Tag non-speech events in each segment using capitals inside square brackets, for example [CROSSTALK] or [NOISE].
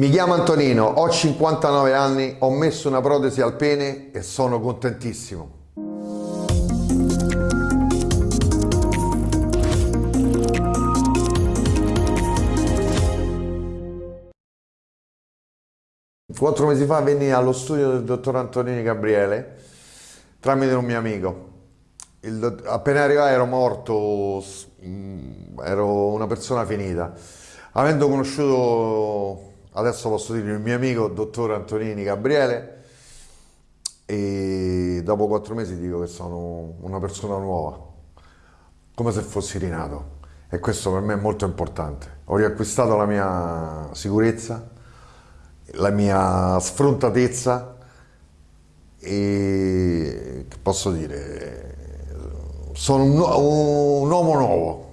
Mi chiamo Antonino, ho 59 anni, ho messo una protesi al pene e sono contentissimo. Quattro mesi fa venni allo studio del dottor Antonini Gabriele tramite un mio amico. Il, appena arrivai ero morto, mm, ero una persona finita. Avendo conosciuto adesso posso dire il mio amico dottor Antonini Gabriele e dopo quattro mesi dico che sono una persona nuova, come se fossi rinato e questo per me è molto importante. Ho riacquistato la mia sicurezza, la mia sfrontatezza e che posso dire, sono un, un uomo nuovo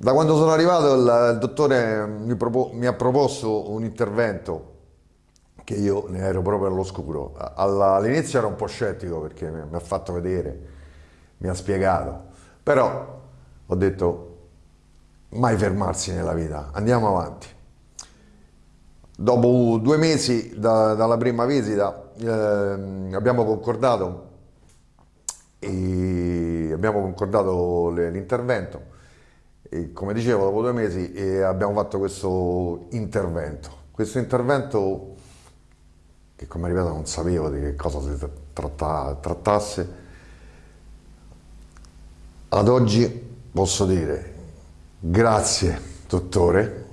da quando sono arrivato il, il dottore mi, mi, ha proposto un intervento che io ne ero proprio all'oscuro. All'inizio ero un po' scettico perché mi, mi ha fatto vedere, mi ha spiegato, però ho detto mai fermarsi nella vita, andiamo avanti. Dopo due mesi da, dalla prima visita eh, abbiamo concordato, abbiamo concordato l'intervento e come dicevo, dopo due mesi eh, abbiamo fatto questo intervento. Questo intervento, che come ripeto non sapevo di che cosa si tratta, trattasse, ad oggi posso dire grazie dottore,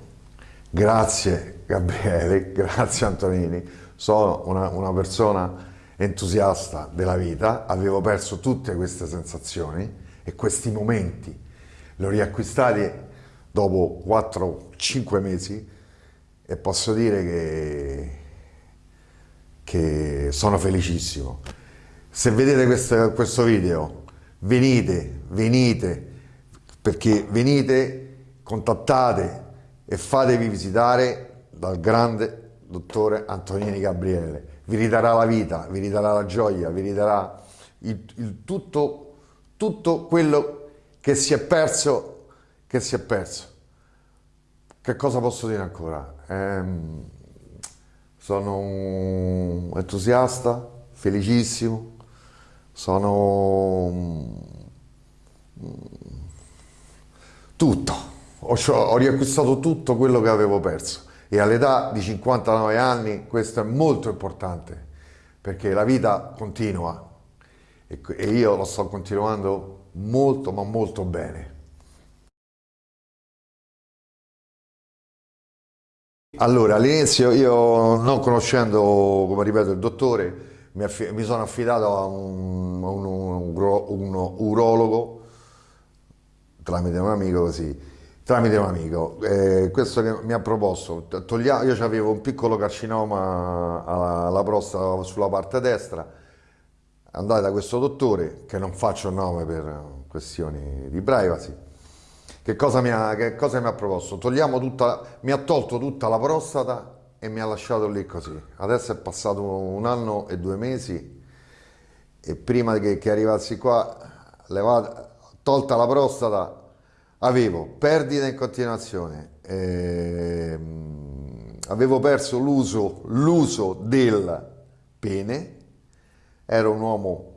grazie Gabriele, [LAUGHS] grazie Antonini, sono una, una persona entusiasta della vita, avevo perso tutte queste sensazioni e questi momenti li ho riacquistati dopo 4-5 mesi e posso dire che, che sono felicissimo. Se vedete questo, questo video, venite, venite, perché venite, contattate e fatevi visitare dal grande dottore Antonini Gabriele. Vi ridarà la vita, vi ridarà la gioia, vi ridarà il, il tutto, tutto quello che si è perso, che si è perso. Che cosa posso dire ancora? Ehm, sono entusiasta, felicissimo, sono tutto, ho, ho riacquistato tutto quello che avevo perso e all'età di 59 anni questo è molto importante perché la vita continua e io lo sto continuando molto ma molto bene. Allora, all'inizio io non conoscendo, come ripeto, il dottore, mi, mi sono affidato a un, a un, un, urologo tramite un amico così, tramite un amico. Eh, questo che mi ha proposto, toglia, io avevo un piccolo carcinoma alla prostata sulla parte destra, andate da questo dottore, che non faccio nome per questioni di privacy, che cosa mi ha, cosa mi ha proposto? Tutta, mi ha tolto tutta la prostata e mi ha lasciato lì così. Adesso è passato un anno e due mesi e prima che, che arrivassi qua, levata, tolta la prostata, avevo perdita in continuazione, ehm, avevo perso l'uso del pene, era un uomo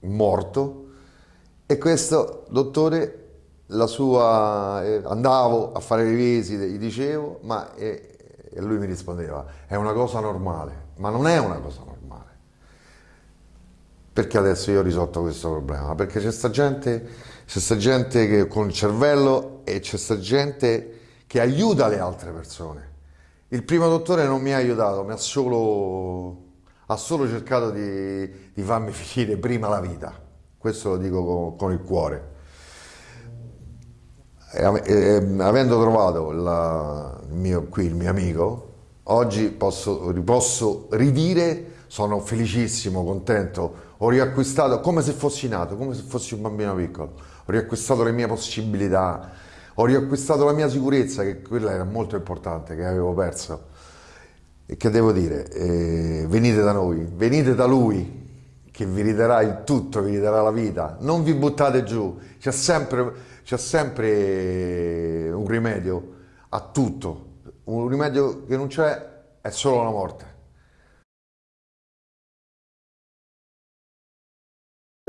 morto e questo dottore la sua eh, andavo a fare le visite gli dicevo ma e, e lui mi rispondeva è una cosa normale ma non è una cosa normale. Perché adesso io ho risolto questo problema? Perché c'è sta gente c'è sta gente che, con il cervello e c'è sta gente che aiuta le altre persone. Il primo dottore non mi ha aiutato mi ha solo ha solo cercato di, di farmi finire prima la vita, questo lo dico con, con il cuore. E, e, avendo trovato la, il mio, qui il mio amico, oggi posso, posso ridire, sono felicissimo, contento, ho riacquistato come se fossi nato, come se fossi un bambino piccolo, ho riacquistato le mie possibilità, ho riacquistato la mia sicurezza, che quella era molto importante, che avevo perso che devo dire, eh, venite da noi, venite da Lui che vi ridarà il tutto, vi ridarà la vita, non vi buttate giù, c'è sempre, sempre un rimedio a tutto, un rimedio che non c'è è solo la morte.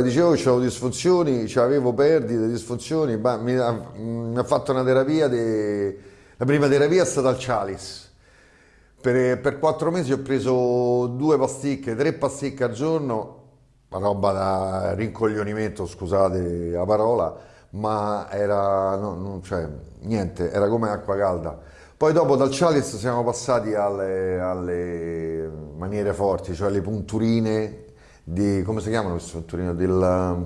Dicevo che avevo disfunzioni, avevo perdite, disfunzioni, mi ha, mi ha fatto una terapia, de... la prima terapia è stata al Chalice. Per, per quattro mesi ho preso due pasticche, tre pasticche al giorno, roba da rincoglionimento, scusate la parola, ma era, no, non, cioè, niente, era come acqua calda. Poi dopo dal Chalice siamo passati alle, alle maniere forti, cioè le punturine di, come si chiamano queste punturine? Del,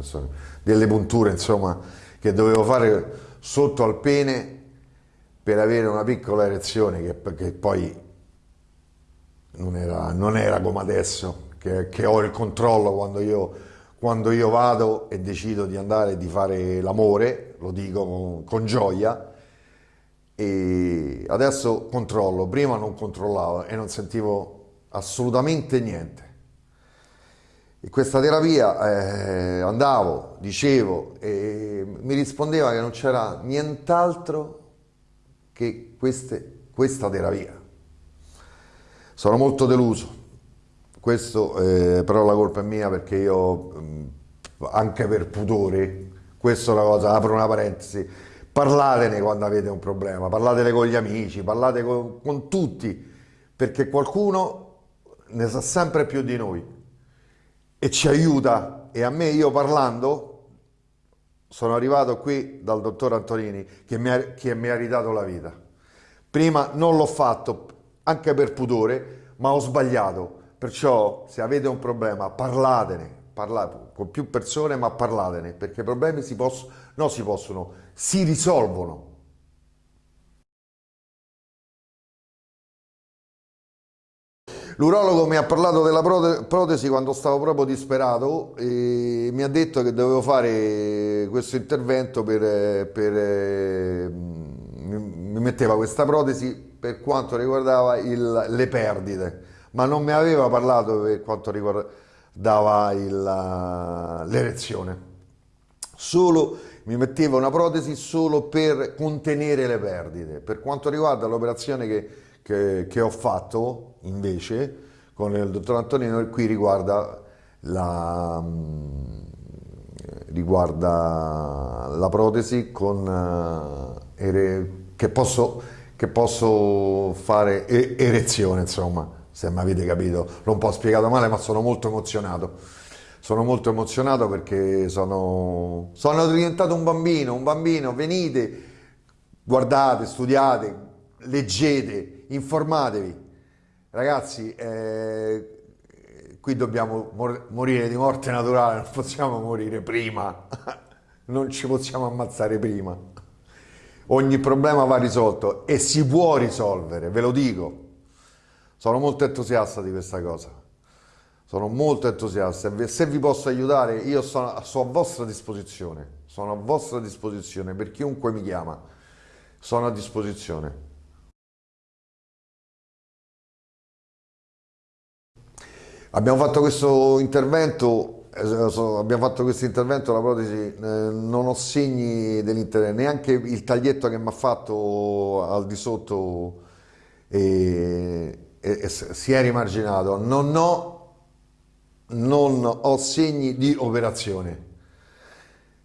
so, delle punture, insomma, che dovevo fare sotto al pene per avere una piccola erezione che, che poi non era, non era, come adesso, che, che, ho il controllo quando io, quando io vado e decido di andare e di fare l'amore, lo dico con, con gioia, e adesso controllo, prima non controllavo e non sentivo assolutamente niente. In questa terapia eh, andavo, dicevo e mi rispondeva che non c'era nient'altro che queste, questa terapia. Sono molto deluso, questo eh, però la colpa è mia perché io anche per pudore, questa è una cosa, apro una parentesi, parlatene quando avete un problema, parlatene con gli amici, parlate con, con tutti, perché qualcuno ne sa sempre più di noi e ci aiuta e a me io parlando sono arrivato qui dal dottor Antonini che mi ha, che mi ha ridato la vita. Prima non l'ho fatto anche per pudore, ma ho sbagliato. Perciò se avete un problema parlatene, parlate con più persone, ma parlatene, perché i problemi si possono, no si possono, si risolvono. L'urologo mi ha parlato della protesi quando stavo proprio disperato e mi ha detto che dovevo fare questo intervento per, per mi metteva questa protesi per quanto riguardava il, le perdite, ma non mi aveva parlato per quanto riguardava l'erezione. Solo mi metteva una protesi solo per contenere le perdite. Per quanto riguarda l'operazione che che, che ho fatto invece con il dottor Antonino qui riguarda la, mm, riguarda la protesi con, eh, che, posso, che posso fare erezione insomma se mi avete capito. L'ho un po' spiegato male ma sono molto emozionato. Sono molto emozionato perché sono, sono diventato un bambino un bambino venite guardate studiate leggete, informatevi. Ragazzi, eh, qui dobbiamo mor morire di morte naturale, non possiamo morire prima, [LAUGHS] non ci possiamo ammazzare prima. Ogni problema va risolto e si può risolvere, ve lo dico. Sono molto entusiasta di questa cosa. Sono molto entusiasta. Se vi posso aiutare, io sono, sono a vostra disposizione. Sono a vostra disposizione per chiunque mi chiama. Sono a disposizione. Abbiamo fatto questo intervento, eh, abbiamo fatto questo intervento, la protesi, eh, non ho segni dell'intervento, neanche il taglietto che mi ha fatto al di sotto e, e, e si è rimarginato. Non ho, non ho segni di operazione.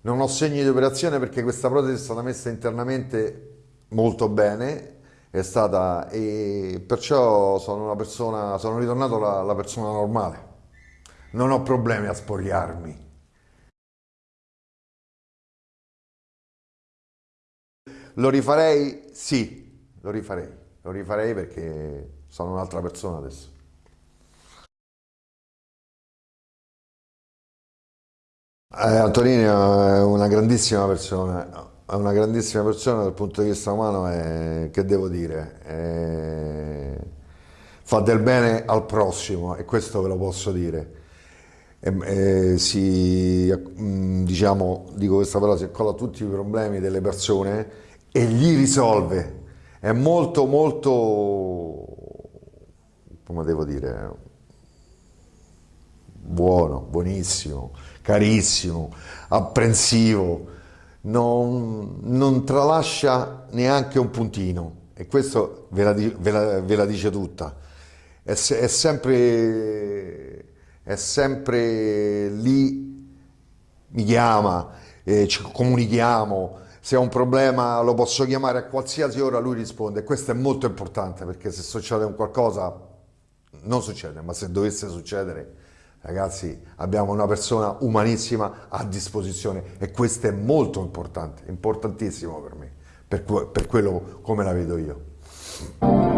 Non ho segni di operazione perché questa protesi è stata messa internamente molto bene è stata e perciò sono una persona, sono ritornato la, la persona normale. Non ho problemi a spogliarmi. Lo rifarei? Sì, lo rifarei. Lo rifarei perché sono un'altra persona adesso. Eh, Antonino è una grandissima persona, è una grandissima persona dal punto di vista umano e che devo dire, è, fa del bene al prossimo e questo ve lo posso dire. E, e si, diciamo, dico questa parola, si accolla tutti i problemi delle persone e li risolve. È molto molto, come devo dire, buono, buonissimo, carissimo, apprensivo, non, non tralascia neanche un puntino. e questo ve la, ve la, ve la dice tutta. È, è, sempre, è sempre lì, mi chiama, eh, ci comunichiamo, se ho un problema lo posso chiamare a qualsiasi ora, lui risponde. Questo è molto importante perché se succede un qualcosa, non succede, ma se dovesse succedere, ragazzi, abbiamo una persona umanissima a disposizione e questo è molto importante, importantissimo per me, per, per quello come la vedo io.